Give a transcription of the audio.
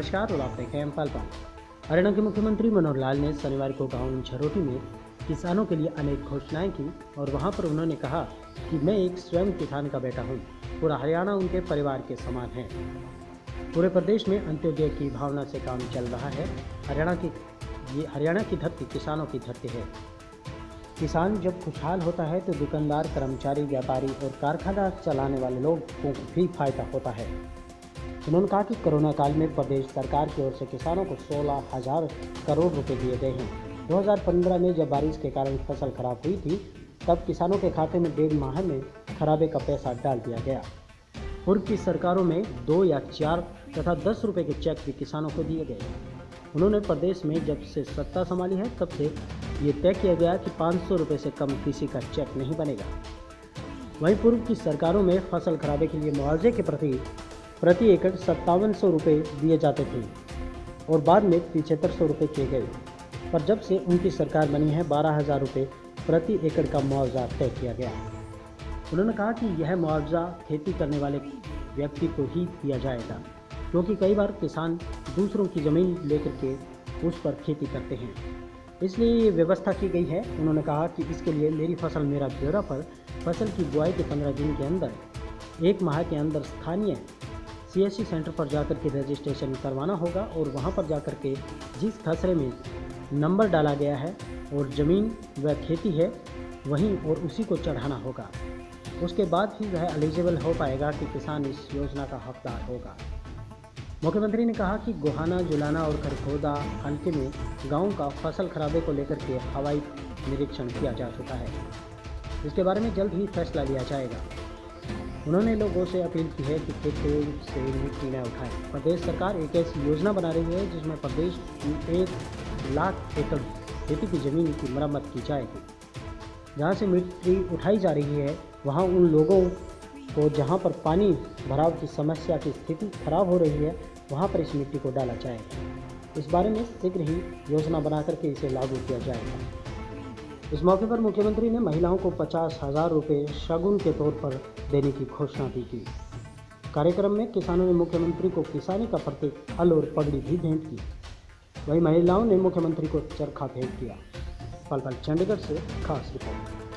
नमस्कार, और आप देखें पल पल। हरियाणा के मुख्यमंत्री मनोहर लाल ने शनिवार को गाँव झरोटी में किसानों के लिए अनेक घोषणाएँ की, और वहाँ पर उन्होंने कहा कि मैं एक स्वयं किसान का बेटा हूँ, पूरा हरियाणा उनके परिवार के समान है। पूरे प्रदेश में अंत्योदय की भावना से काम चल रहा है। हरियाणा की, ये हरियाणा की धरती किसानों की धरती है। किसान जब खुशहाल होता है तो दुकानदार, कर्मचारी, व्यापारी और कारखाना चलाने वाले लोगों को भी फ़ायदा होता है। उन्होंने कहा कि कोरोना काल में प्रदेश सरकार की ओर से किसानों को सोलह हज़ार करोड़ रुपए दिए गए हैं। 2015 में जब बारिश के कारण फ़सल खराब हुई थी, तब किसानों के खाते में डेढ़ माह में खराबे का पैसा डाल दिया गया। पूर्व की सरकारों में दो या चार तथा दस रुपए के चेक भी किसानों को दिए गए। उन्होंने प्रदेश में जब से सत्ता संभाली है, तब से ये तय किया गया कि पाँच सौ रुपये से कम किसी का चेक नहीं बनेगा। वहीं पूर्व की सरकारों में फ़सल खराबे के लिए मुआवजे के प्रति प्रति एकड़ सत्तावन सौ रुपये दिए जाते थे और बाद में पिछहत्तर सौ रुपये किए गए। पर जब से उनकी सरकार बनी है, बारह हज़ार रुपये प्रति एकड़ का मुआवजा तय किया गया। उन्होंने कहा कि यह मुआवजा खेती करने वाले व्यक्ति को ही दिया जाएगा, क्योंकि कई बार किसान दूसरों की ज़मीन लेकर के उस पर खेती करते हैं। इसलिए ये व्यवस्था की गई है। उन्होंने कहा कि इसके लिए मेरी फ़सल मेरा ब्यौरा पर फ़सल की बुआई के पंद्रह दिन के अंदर, एक माह के अंदर स्थानीय सीएससी सेंटर पर जाकर के रजिस्ट्रेशन करवाना होगा और वहाँ पर जाकर के जिस खसरे में नंबर डाला गया है और ज़मीन व खेती है, वहीं और उसी को चढ़ाना होगा। उसके बाद ही वह एलिजिबल हो पाएगा कि किसान इस योजना का हकदार होगा। मुख्यमंत्री ने कहा कि गोहाना, जुलाना और खरखोदा हल्के में गाँव का फ़सल खराबे को लेकर के हवाई निरीक्षण किया जा चुका है। इसके बारे में जल्द ही फैसला लिया जाएगा। उन्होंने लोगों से अपील की है कि खेतों से मिट्टी न उठाएँ। प्रदेश सरकार एक ऐसी योजना बना रही है जिसमें प्रदेश की एक लाख एकड़ खेती की ज़मीन की मरम्मत की जाएगी। जहाँ से मिट्टी उठाई जा रही है, वहाँ उन लोगों को जहाँ पर पानी भराव की समस्या की स्थिति खराब हो रही है, वहाँ पर इस मिट्टी को डाला जाएगा। इस बारे में शीघ्र ही योजना बना करके इसे लागू किया जाएगा। इस मौके पर मुख्यमंत्री ने महिलाओं को पचास हज़ार रुपये शगुन के तौर पर देने की घोषणा भी की। कार्यक्रम में किसानों ने मुख्यमंत्री को किसानी का प्रतीक, हल और पगड़ी भी भेंट की। वहीं महिलाओं ने मुख्यमंत्री को चरखा भेंट किया। पल पल चंडीगढ़ से खास रिपोर्ट।